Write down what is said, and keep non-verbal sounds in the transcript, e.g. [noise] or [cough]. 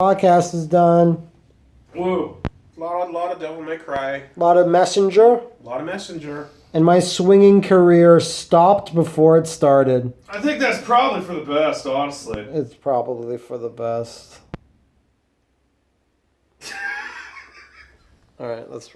Podcast is done. Woo. A lot, a lot of Devil May Cry. A lot of Messenger. A lot of Messenger. And my swinging career stopped before it started. I think that's probably for the best, honestly. It's probably for the best. [laughs] All right, let's.